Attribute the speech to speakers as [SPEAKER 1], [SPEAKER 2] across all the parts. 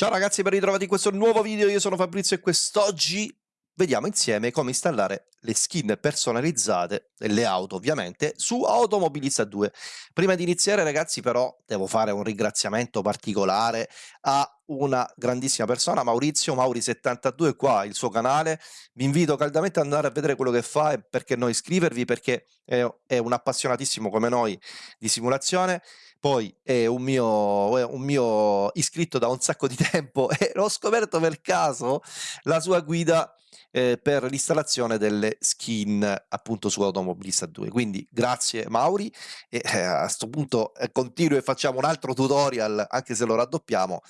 [SPEAKER 1] Ciao ragazzi, ben ritrovati in questo nuovo video, io sono Fabrizio e quest'oggi vediamo insieme come installare le skin personalizzate delle auto ovviamente su Automobilista 2. Prima di iniziare ragazzi però devo fare un ringraziamento particolare a una grandissima persona, Maurizio. Mauri72 qua, il suo canale, vi invito caldamente ad andare a vedere quello che fa e perché no iscrivervi perché è, è un appassionatissimo come noi di simulazione. Poi è un mio, è un mio iscritto da un sacco di tempo e l'ho scoperto per caso la sua guida eh, per l'installazione delle skin appunto su Automobilista 2. Quindi grazie Mauri e eh, a questo punto eh, continuo e facciamo un altro tutorial anche se lo raddoppiamo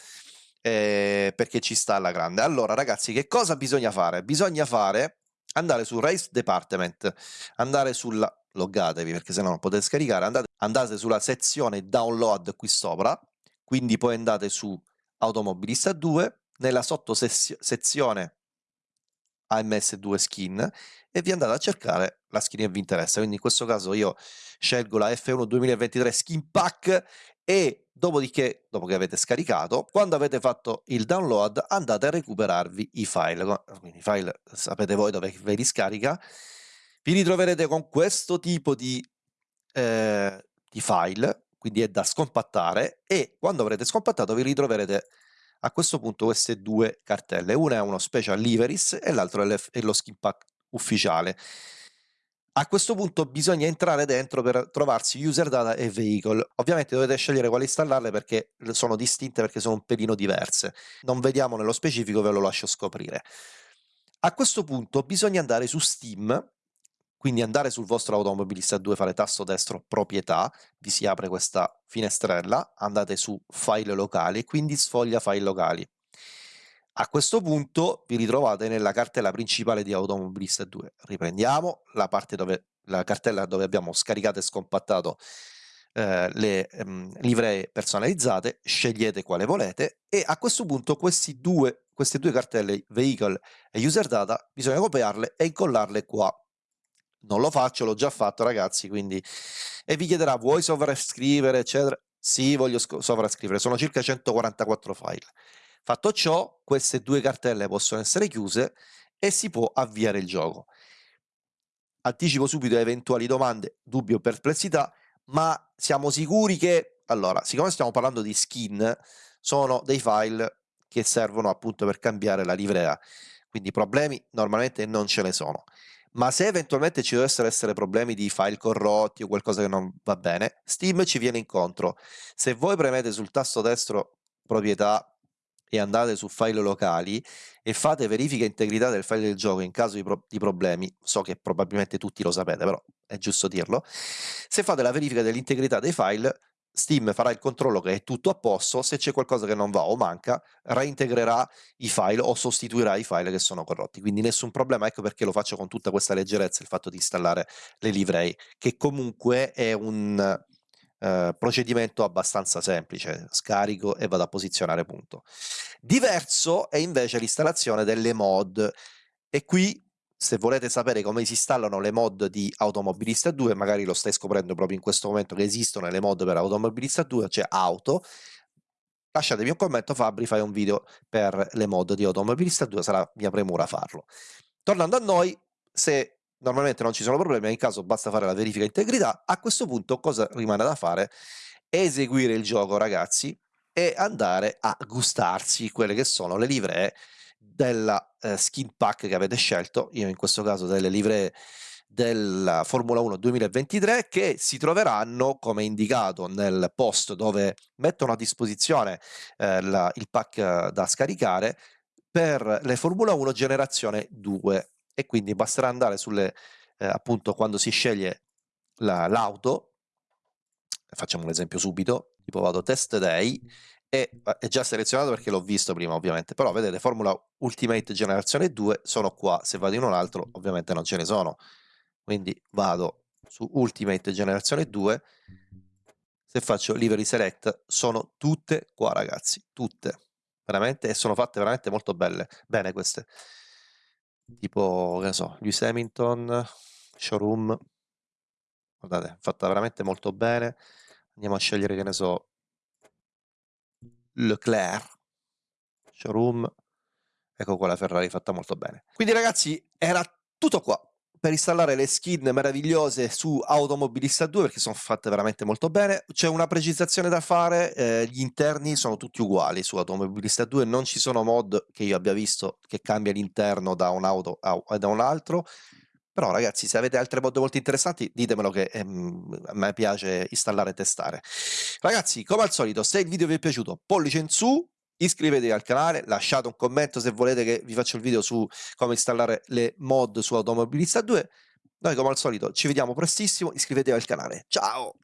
[SPEAKER 1] eh, perché ci sta alla grande. Allora ragazzi che cosa bisogna fare? Bisogna fare andare su Race Department, andare sulla loggatevi perché se no non potete scaricare, andate, andate sulla sezione download qui sopra, quindi poi andate su Automobilista 2, nella sottosezione AMS2 skin e vi andate a cercare la skin che vi interessa. Quindi in questo caso io scelgo la F1 2023 skin pack e dopodiché, dopo che avete scaricato, quando avete fatto il download andate a recuperarvi i file. Quindi i file sapete voi dove ve li scarica. Vi ritroverete con questo tipo di, eh, di file, quindi è da scompattare e quando avrete scompattato vi ritroverete a questo punto queste due cartelle, una è uno special liveries e l'altro è, lo skin pack ufficiale. A questo punto bisogna entrare dentro per trovarsi user data e vehicle. Ovviamente dovete scegliere quale installarle perché sono distinte, perché sono un pelino diverse. Non vediamo nello specifico, ve lo lascio scoprire. A questo punto bisogna andare su Steam quindi andare sul vostro automobilista 2, fare tasto destro proprietà, vi si apre questa finestrella, andate su file locali quindi sfoglia file locali. A questo punto vi ritrovate nella cartella principale di Automobilista 2. Riprendiamo la dove la cartella dove abbiamo scaricato e scompattato eh, le ehm, livree personalizzate, scegliete quale volete e a questo punto due, queste due cartelle vehicle e user data bisogna copiarle e incollarle qua non lo faccio, l'ho già fatto ragazzi, quindi... E vi chiederà, vuoi sovrascrivere, eccetera? Sì, voglio sovrascrivere, sono circa 144 file. Fatto ciò, queste due cartelle possono essere chiuse e si può avviare il gioco. Anticipo subito eventuali domande, dubbi o perplessità, ma siamo sicuri che... Allora, siccome stiamo parlando di skin, sono dei file che servono appunto per cambiare la livrea, quindi problemi normalmente non ce ne sono ma se eventualmente ci dovessero essere problemi di file corrotti o qualcosa che non va bene, Steam ci viene incontro. Se voi premete sul tasto destro proprietà e andate su file locali e fate verifica integrità del file del gioco in caso di, pro di problemi, so che probabilmente tutti lo sapete, però è giusto dirlo, se fate la verifica dell'integrità dei file Steam farà il controllo che è tutto a posto, se c'è qualcosa che non va o manca, reintegrerà i file o sostituirà i file che sono corrotti. Quindi nessun problema, ecco perché lo faccio con tutta questa leggerezza il fatto di installare le livrei, che comunque è un uh, procedimento abbastanza semplice, scarico e vado a posizionare punto. Diverso è invece l'installazione delle mod e qui se volete sapere come si installano le mod di Automobilista 2, magari lo stai scoprendo proprio in questo momento che esistono le mod per Automobilista 2, c'è cioè Auto, lasciatemi un commento Fabri, fai un video per le mod di Automobilista 2, sarà mia premura farlo. Tornando a noi, se normalmente non ci sono problemi, in caso basta fare la verifica integrità, a questo punto cosa rimane da fare? Eseguire il gioco ragazzi e andare a gustarsi quelle che sono le livree della eh, skin pack che avete scelto, io in questo caso delle livree della Formula 1 2023 che si troveranno come indicato nel post dove mettono a disposizione eh, la, il pack da scaricare per le Formula 1 generazione 2 e quindi basterà andare sulle eh, appunto quando si sceglie l'auto facciamo un esempio subito tipo vado test day e è già selezionato perché l'ho visto prima ovviamente, però vedete Formula Ultimate Generazione 2 sono qua, se vado in un altro ovviamente non ce ne sono, quindi vado su Ultimate Generazione 2, se faccio Livery Select sono tutte qua ragazzi, tutte, veramente, e sono fatte veramente molto belle, bene queste, tipo, che ne so, Lewis Hamilton, Showroom, guardate, fatta veramente molto bene, andiamo a scegliere, che ne so, Leclerc, showroom, ecco qua la Ferrari fatta molto bene. Quindi ragazzi era tutto qua per installare le skin meravigliose su Automobilista 2 perché sono fatte veramente molto bene. C'è una precisazione da fare, eh, gli interni sono tutti uguali su Automobilista 2, non ci sono mod che io abbia visto che cambia l'interno da un auto a, da un altro. Però ragazzi, se avete altre mod molto interessanti, ditemelo che ehm, a me piace installare e testare. Ragazzi, come al solito, se il video vi è piaciuto, pollice in su, iscrivetevi al canale, lasciate un commento se volete che vi faccia il video su come installare le mod su Automobilista 2. Noi come al solito ci vediamo prestissimo, iscrivetevi al canale. Ciao!